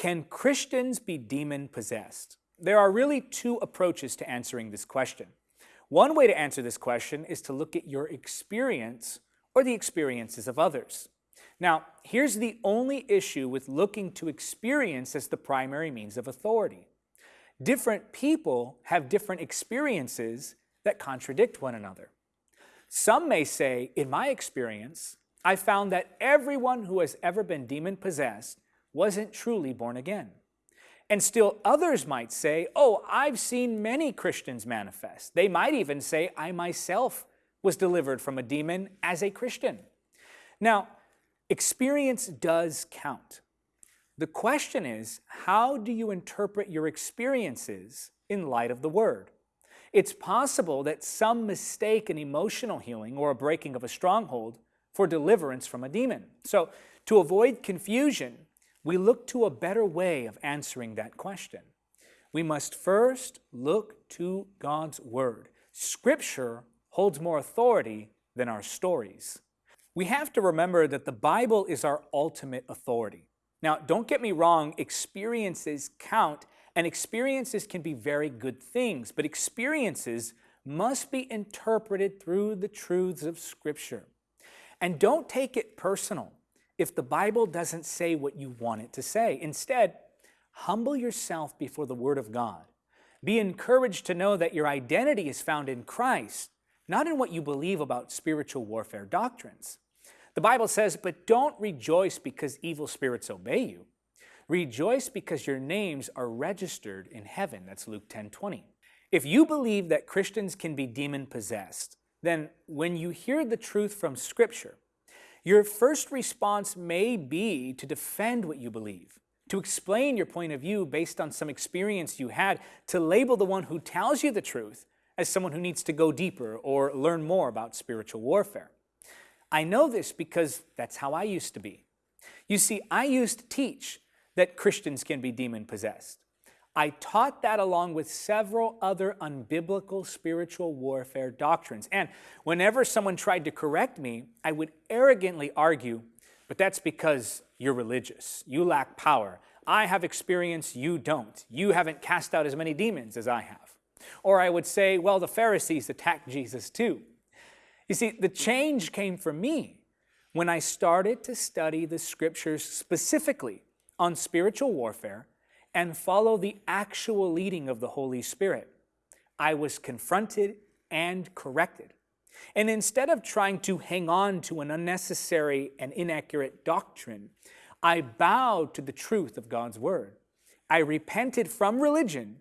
Can Christians be demon possessed? There are really two approaches to answering this question. One way to answer this question is to look at your experience or the experiences of others. Now, here's the only issue with looking to experience as the primary means of authority. Different people have different experiences that contradict one another. Some may say, in my experience, I found that everyone who has ever been demon possessed wasn't truly born again. And still others might say, oh, I've seen many Christians manifest. They might even say, I myself was delivered from a demon as a Christian. Now, experience does count. The question is, how do you interpret your experiences in light of the Word? It's possible that some mistake an emotional healing or a breaking of a stronghold for deliverance from a demon. So to avoid confusion, we look to a better way of answering that question. We must first look to God's Word. Scripture holds more authority than our stories. We have to remember that the Bible is our ultimate authority. Now, don't get me wrong, experiences count, and experiences can be very good things, but experiences must be interpreted through the truths of Scripture. And don't take it personal if the Bible doesn't say what you want it to say. Instead, humble yourself before the Word of God. Be encouraged to know that your identity is found in Christ, not in what you believe about spiritual warfare doctrines. The Bible says, but don't rejoice because evil spirits obey you. Rejoice because your names are registered in heaven. That's Luke 10 20. If you believe that Christians can be demon possessed, then when you hear the truth from Scripture, your first response may be to defend what you believe, to explain your point of view based on some experience you had, to label the one who tells you the truth as someone who needs to go deeper or learn more about spiritual warfare. I know this because that's how I used to be. You see, I used to teach that Christians can be demon possessed. I taught that along with several other unbiblical spiritual warfare doctrines. And whenever someone tried to correct me, I would arrogantly argue, but that's because you're religious. You lack power. I have experience, you don't. You haven't cast out as many demons as I have. Or I would say, well, the Pharisees attacked Jesus too. You see, the change came for me when I started to study the scriptures specifically on spiritual warfare and follow the actual leading of the Holy Spirit. I was confronted and corrected. And instead of trying to hang on to an unnecessary and inaccurate doctrine, I bowed to the truth of God's Word. I repented from religion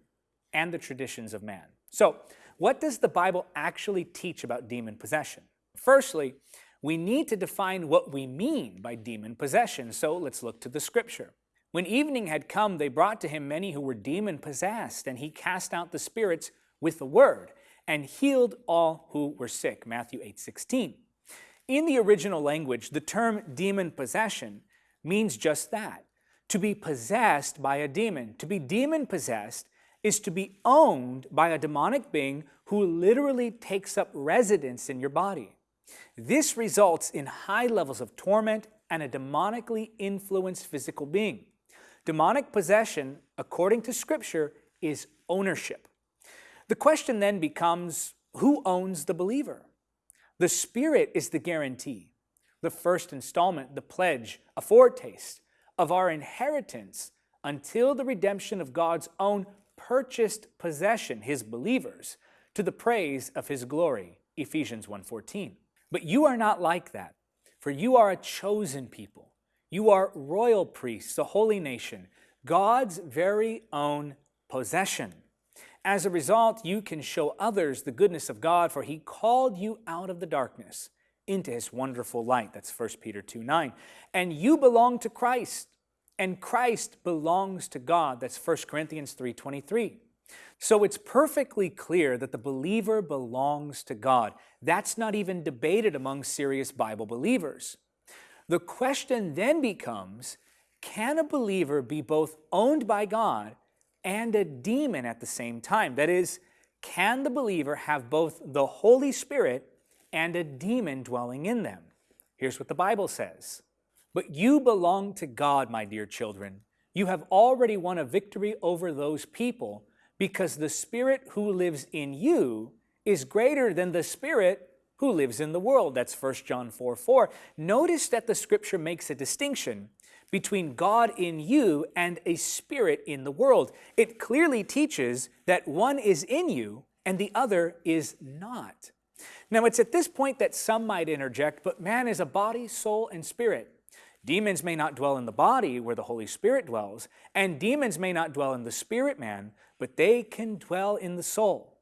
and the traditions of man. So, what does the Bible actually teach about demon possession? Firstly, we need to define what we mean by demon possession, so let's look to the Scripture. When evening had come, they brought to him many who were demon-possessed, and he cast out the spirits with the word, and healed all who were sick. Matthew 8, 16. In the original language, the term demon possession means just that, to be possessed by a demon. To be demon-possessed is to be owned by a demonic being who literally takes up residence in your body. This results in high levels of torment and a demonically influenced physical being. Demonic possession, according to Scripture, is ownership. The question then becomes, who owns the believer? The Spirit is the guarantee, the first installment, the pledge, a foretaste of our inheritance until the redemption of God's own purchased possession, his believers, to the praise of his glory, Ephesians 1.14. But you are not like that, for you are a chosen people, you are royal priests, a holy nation, God's very own possession. As a result, you can show others the goodness of God, for he called you out of the darkness into his wonderful light. That's 1 Peter 2 9. And you belong to Christ, and Christ belongs to God. That's 1 Corinthians 3 23. So it's perfectly clear that the believer belongs to God. That's not even debated among serious Bible believers. The question then becomes, can a believer be both owned by God and a demon at the same time? That is, can the believer have both the Holy Spirit and a demon dwelling in them? Here's what the Bible says. But you belong to God, my dear children. you have already won a victory over those people because the Spirit who lives in you is greater than the Spirit who lives in the world. That's 1 John 4 4. Notice that the scripture makes a distinction between God in you and a spirit in the world. It clearly teaches that one is in you and the other is not. Now, it's at this point that some might interject, but man is a body, soul, and spirit. Demons may not dwell in the body where the Holy Spirit dwells, and demons may not dwell in the spirit man, but they can dwell in the soul.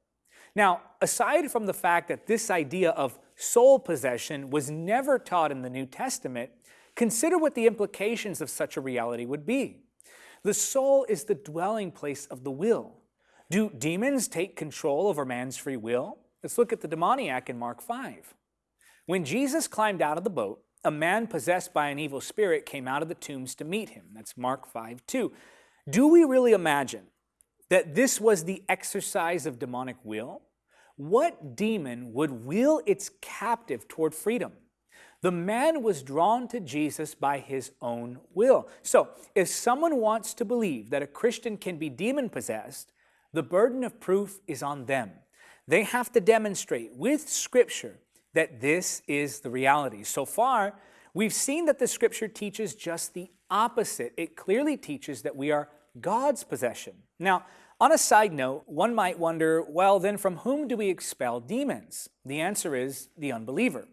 Now, aside from the fact that this idea of soul possession was never taught in the New Testament, consider what the implications of such a reality would be. The soul is the dwelling place of the will. Do demons take control over man's free will? Let's look at the demoniac in Mark 5. When Jesus climbed out of the boat, a man possessed by an evil spirit came out of the tombs to meet him. That's Mark 5 2. Do we really imagine that this was the exercise of demonic will? What demon would will its captive toward freedom? The man was drawn to Jesus by his own will. So, if someone wants to believe that a Christian can be demon possessed, the burden of proof is on them. They have to demonstrate with Scripture that this is the reality. So far, we've seen that the Scripture teaches just the opposite. It clearly teaches that we are God's possession. Now, on a side note, one might wonder, well, then from whom do we expel demons? The answer is the unbeliever.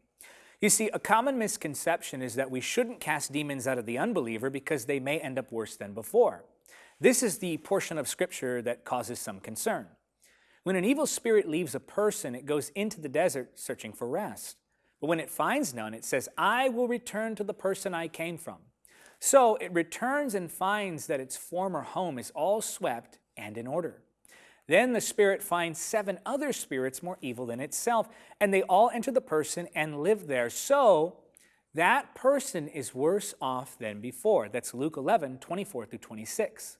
You see, a common misconception is that we shouldn't cast demons out of the unbeliever because they may end up worse than before. This is the portion of Scripture that causes some concern. When an evil spirit leaves a person, it goes into the desert searching for rest. But when it finds none, it says, I will return to the person I came from. So it returns and finds that its former home is all swept and in order. Then the spirit finds seven other spirits more evil than itself, and they all enter the person and live there. So that person is worse off than before. That's Luke 11, 24 through 26.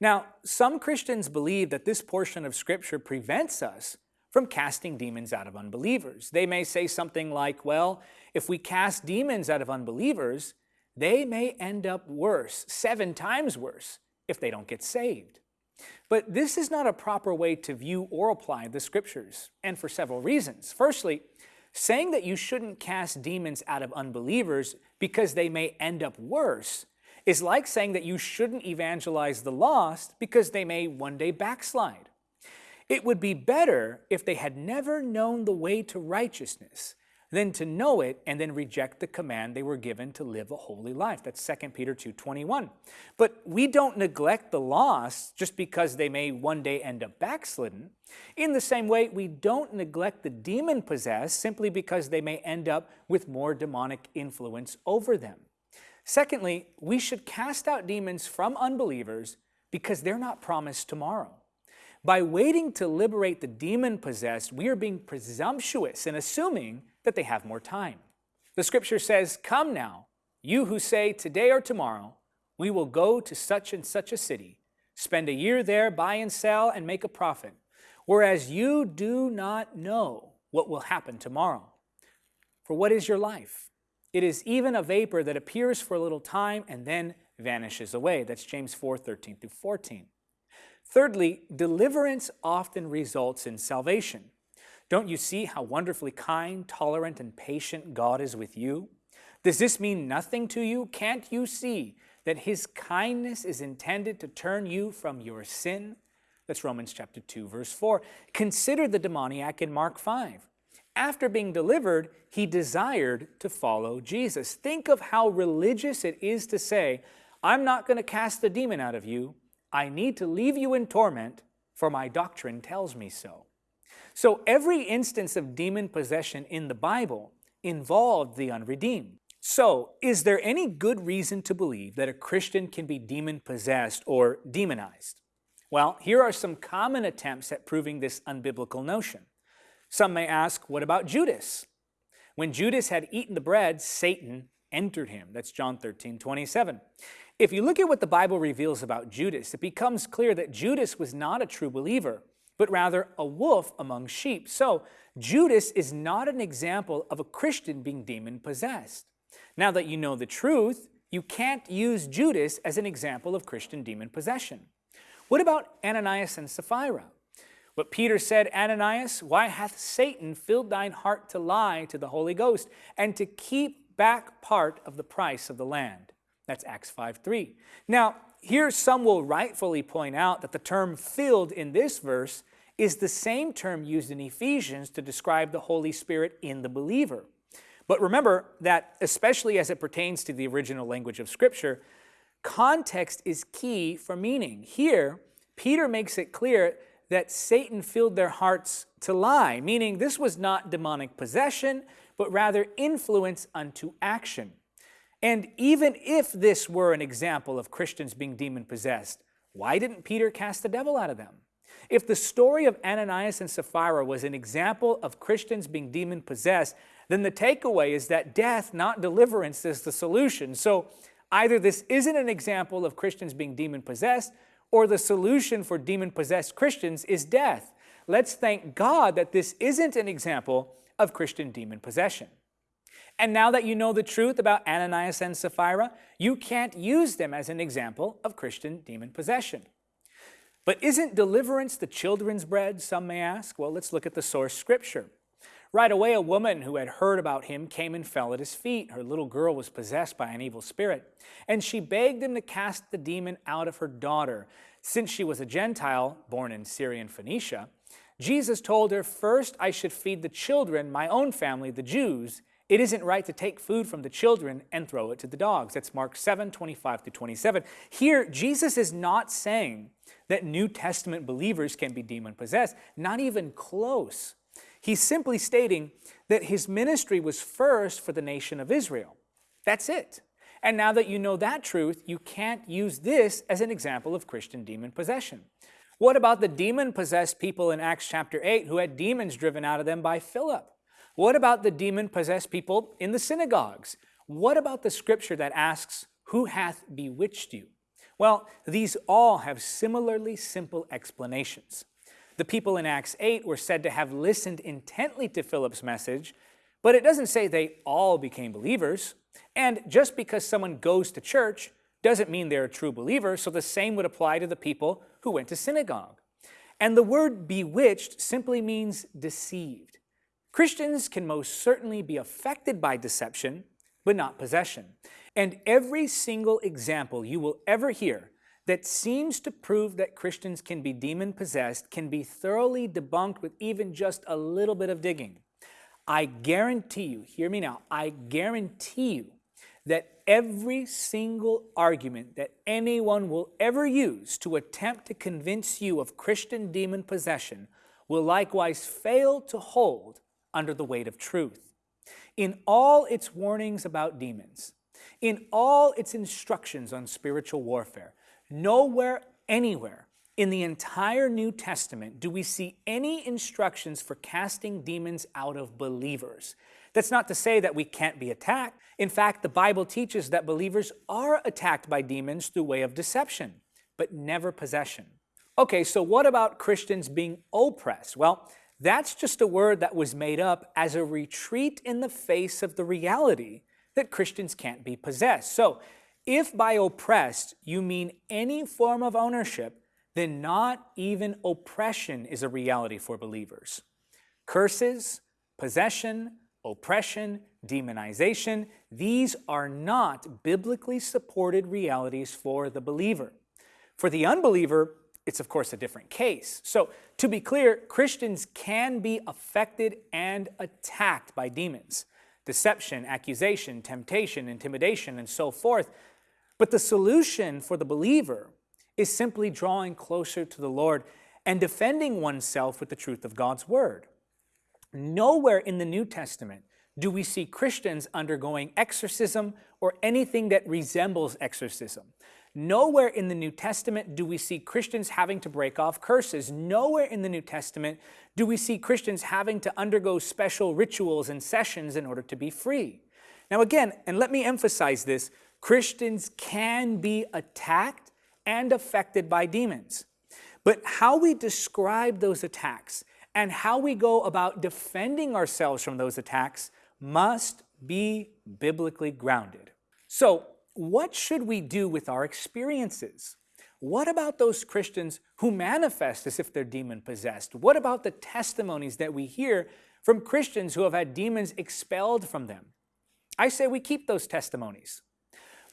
Now, some Christians believe that this portion of Scripture prevents us from casting demons out of unbelievers. They may say something like, well, if we cast demons out of unbelievers, they may end up worse, seven times worse, if they don't get saved. But this is not a proper way to view or apply the scriptures, and for several reasons. Firstly, saying that you shouldn't cast demons out of unbelievers because they may end up worse is like saying that you shouldn't evangelize the lost because they may one day backslide. It would be better if they had never known the way to righteousness than to know it and then reject the command they were given to live a holy life. That's 2 Peter 2.21. But we don't neglect the lost just because they may one day end up backslidden. In the same way, we don't neglect the demon-possessed simply because they may end up with more demonic influence over them. Secondly, we should cast out demons from unbelievers because they're not promised tomorrow. By waiting to liberate the demon-possessed, we are being presumptuous and assuming that they have more time. The scripture says, Come now, you who say, Today or tomorrow, we will go to such and such a city, spend a year there, buy and sell, and make a profit, whereas you do not know what will happen tomorrow. For what is your life? It is even a vapor that appears for a little time and then vanishes away. That's James 4 13 through 14. Thirdly, deliverance often results in salvation. Don't you see how wonderfully kind, tolerant, and patient God is with you? Does this mean nothing to you? Can't you see that his kindness is intended to turn you from your sin? That's Romans chapter 2, verse 4. Consider the demoniac in Mark 5. After being delivered, he desired to follow Jesus. Think of how religious it is to say, I'm not going to cast the demon out of you. I need to leave you in torment, for my doctrine tells me so. So every instance of demon possession in the Bible involved the unredeemed. So, is there any good reason to believe that a Christian can be demon possessed or demonized? Well, here are some common attempts at proving this unbiblical notion. Some may ask, what about Judas? When Judas had eaten the bread, Satan entered him. That's John 13, 27. If you look at what the Bible reveals about Judas, it becomes clear that Judas was not a true believer but rather a wolf among sheep. So Judas is not an example of a Christian being demon possessed. Now that you know the truth, you can't use Judas as an example of Christian demon possession. What about Ananias and Sapphira? But Peter said, Ananias, why hath Satan filled thine heart to lie to the Holy Ghost and to keep back part of the price of the land? That's Acts 5 3. Now, here some will rightfully point out that the term filled in this verse is the same term used in Ephesians to describe the Holy Spirit in the believer. But remember that, especially as it pertains to the original language of Scripture, context is key for meaning. Here, Peter makes it clear that Satan filled their hearts to lie, meaning this was not demonic possession, but rather influence unto action. And even if this were an example of Christians being demon possessed, why didn't Peter cast the devil out of them? If the story of Ananias and Sapphira was an example of Christians being demon possessed, then the takeaway is that death, not deliverance, is the solution. So either this isn't an example of Christians being demon possessed, or the solution for demon possessed Christians is death. Let's thank God that this isn't an example of Christian demon possession. And now that you know the truth about Ananias and Sapphira, you can't use them as an example of Christian demon possession. But isn't deliverance the children's bread, some may ask? Well, let's look at the source scripture. Right away, a woman who had heard about him came and fell at his feet. Her little girl was possessed by an evil spirit, and she begged him to cast the demon out of her daughter. Since she was a Gentile, born in Syrian Phoenicia, Jesus told her, First I should feed the children, my own family, the Jews. It isn't right to take food from the children and throw it to the dogs. That's Mark 7, 25 to 27. Here, Jesus is not saying that New Testament believers can be demon possessed, not even close. He's simply stating that his ministry was first for the nation of Israel. That's it. And now that you know that truth, you can't use this as an example of Christian demon possession. What about the demon-possessed people in Acts chapter 8 who had demons driven out of them by Philip? What about the demon-possessed people in the synagogues? What about the scripture that asks, who hath bewitched you? Well, these all have similarly simple explanations. The people in Acts 8 were said to have listened intently to Philip's message, but it doesn't say they all became believers. And just because someone goes to church doesn't mean they're a true believer, so the same would apply to the people who went to synagogue. And the word bewitched simply means deceived. Christians can most certainly be affected by deception, but not possession. And every single example you will ever hear that seems to prove that Christians can be demon possessed can be thoroughly debunked with even just a little bit of digging. I guarantee you, hear me now, I guarantee you that every single argument that anyone will ever use to attempt to convince you of Christian demon possession will likewise fail to hold under the weight of truth. In all its warnings about demons, in all its instructions on spiritual warfare, Nowhere, anywhere in the entire New Testament do we see any instructions for casting demons out of believers. That's not to say that we can't be attacked. In fact, the Bible teaches that believers are attacked by demons through way of deception, but never possession. Okay, so what about Christians being oppressed? Well, that's just a word that was made up as a retreat in the face of the reality that Christians can't be possessed. So if by oppressed you mean any form of ownership, then not even oppression is a reality for believers. Curses, possession, oppression, demonization, these are not biblically supported realities for the believer. For the unbeliever, it's of course a different case. So to be clear, Christians can be affected and attacked by demons. Deception, accusation, temptation, intimidation, and so forth but the solution for the believer is simply drawing closer to the Lord and defending oneself with the truth of God's Word. Nowhere in the New Testament do we see Christians undergoing exorcism or anything that resembles exorcism. Nowhere in the New Testament do we see Christians having to break off curses. Nowhere in the New Testament do we see Christians having to undergo special rituals and sessions in order to be free. Now again, and let me emphasize this, Christians can be attacked and affected by demons. But how we describe those attacks and how we go about defending ourselves from those attacks must be biblically grounded. So, what should we do with our experiences? What about those Christians who manifest as if they're demon possessed? What about the testimonies that we hear from Christians who have had demons expelled from them? I say we keep those testimonies.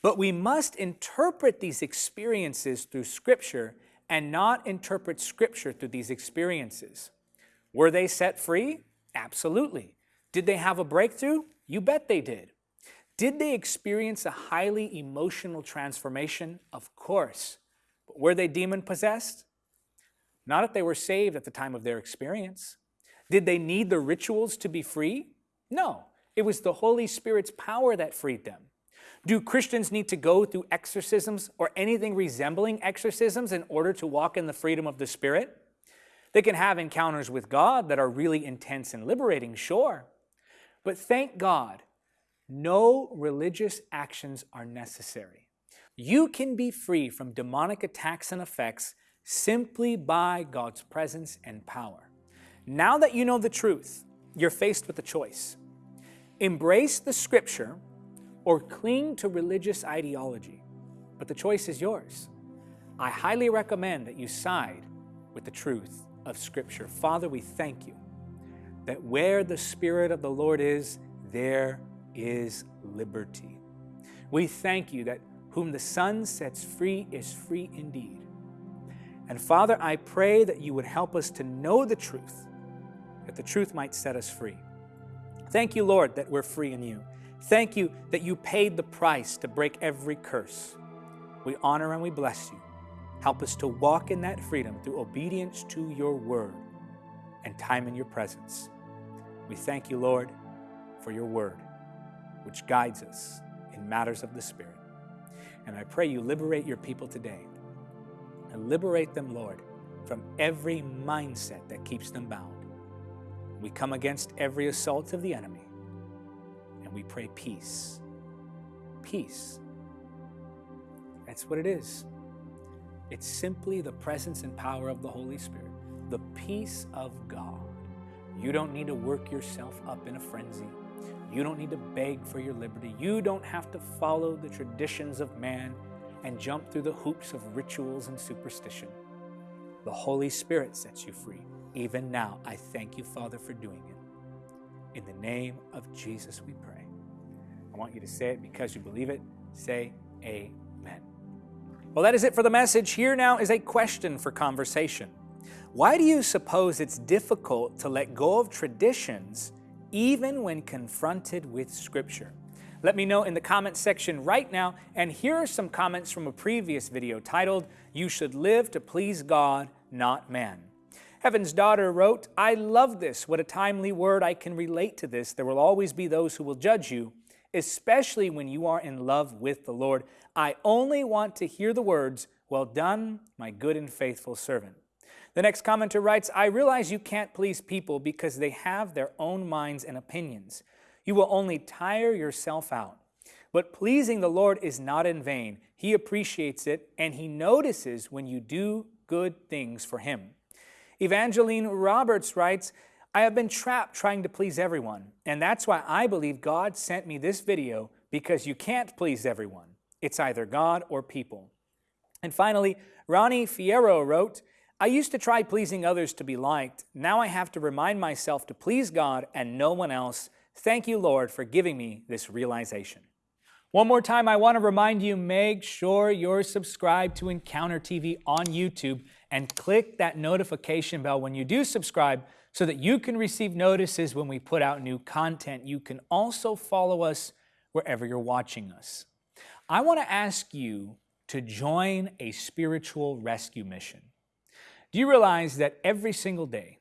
But we must interpret these experiences through Scripture and not interpret Scripture through these experiences. Were they set free? Absolutely. Did they have a breakthrough? You bet they did. Did they experience a highly emotional transformation? Of course. But were they demon possessed? Not if they were saved at the time of their experience. Did they need the rituals to be free? No. It was the Holy Spirit's power that freed them. Do Christians need to go through exorcisms or anything resembling exorcisms in order to walk in the freedom of the Spirit? They can have encounters with God that are really intense and liberating, sure. But thank God, no religious actions are necessary. You can be free from demonic attacks and effects simply by God's presence and power. Now that you know the truth, you're faced with a choice. Embrace the scripture or cling to religious ideology, but the choice is yours. I highly recommend that you side with the truth of Scripture. Father, we thank you that where the Spirit of the Lord is, there is liberty. We thank you that whom the Son sets free is free indeed. And Father, I pray that you would help us to know the truth, that the truth might set us free. Thank you, Lord, that we're free in you. Thank you that you paid the price to break every curse. We honor and we bless you. Help us to walk in that freedom through obedience to your word and time in your presence. We thank you, Lord, for your word, which guides us in matters of the Spirit. And I pray you liberate your people today and liberate them, Lord, from every mindset that keeps them bound. We come against every assault of the enemy and we pray peace. Peace. That's what it is. It's simply the presence and power of the Holy Spirit, the peace of God. You don't need to work yourself up in a frenzy. You don't need to beg for your liberty. You don't have to follow the traditions of man and jump through the hoops of rituals and superstition. The Holy Spirit sets you free. Even now, I thank you, Father, for doing it. In the name of Jesus, we pray. I want you to say it because you believe it. Say, Amen. Well, that is it for the message. Here now is a question for conversation. Why do you suppose it's difficult to let go of traditions even when confronted with Scripture? Let me know in the comments section right now, and here are some comments from a previous video titled, You Should Live to Please God, Not Man. Heaven's Daughter wrote, I love this. What a timely word. I can relate to this. There will always be those who will judge you especially when you are in love with the Lord. I only want to hear the words, Well done, my good and faithful servant. The next commenter writes, I realize you can't please people because they have their own minds and opinions. You will only tire yourself out. But pleasing the Lord is not in vain. He appreciates it and He notices when you do good things for Him. Evangeline Roberts writes, I have been trapped trying to please everyone, and that's why I believe God sent me this video because you can't please everyone. It's either God or people. And finally, Ronnie Fierro wrote, I used to try pleasing others to be liked. Now I have to remind myself to please God and no one else. Thank you, Lord, for giving me this realization. One more time, I want to remind you, make sure you're subscribed to Encounter TV on YouTube and click that notification bell when you do subscribe so that you can receive notices when we put out new content. You can also follow us wherever you're watching us. I want to ask you to join a spiritual rescue mission. Do you realize that every single day,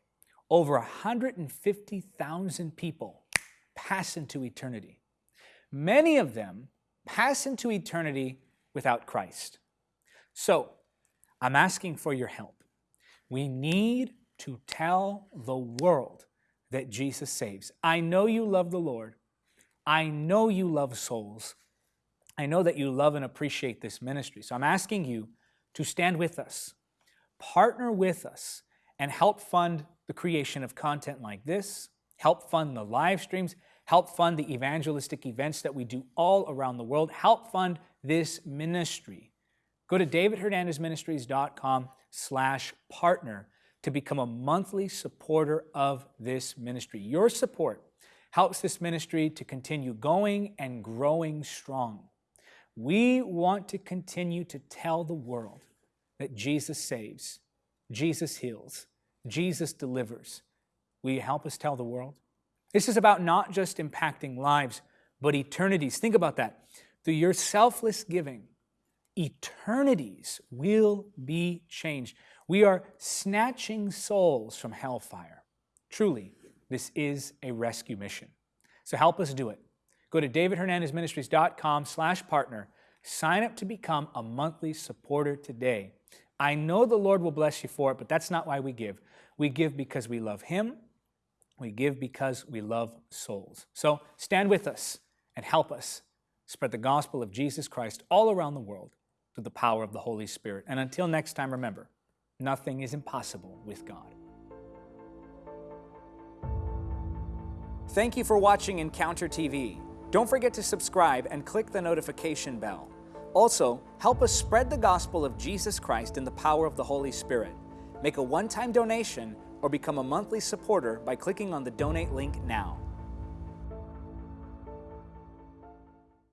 over 150,000 people pass into eternity? Many of them pass into eternity without Christ. So, I'm asking for your help. We need to tell the world that Jesus saves. I know you love the Lord. I know you love souls. I know that you love and appreciate this ministry. So I'm asking you to stand with us, partner with us, and help fund the creation of content like this, help fund the live streams, help fund the evangelistic events that we do all around the world, help fund this ministry. Go to davidhernandezministries.com slash partner to become a monthly supporter of this ministry. Your support helps this ministry to continue going and growing strong. We want to continue to tell the world that Jesus saves, Jesus heals, Jesus delivers. Will you help us tell the world? This is about not just impacting lives, but eternities. Think about that. Through your selfless giving, eternities will be changed. We are snatching souls from hellfire. Truly, this is a rescue mission. So help us do it. Go to davidhernandezministries.com slash partner. Sign up to become a monthly supporter today. I know the Lord will bless you for it, but that's not why we give. We give because we love Him. We give because we love souls. So stand with us and help us spread the gospel of Jesus Christ all around the world through the power of the Holy Spirit. And until next time, remember, nothing is impossible with God. Thank you for watching Encounter TV. Don't forget to subscribe and click the notification bell. Also, help us spread the gospel of Jesus Christ in the power of the Holy Spirit. Make a one-time donation or become a monthly supporter by clicking on the donate link now.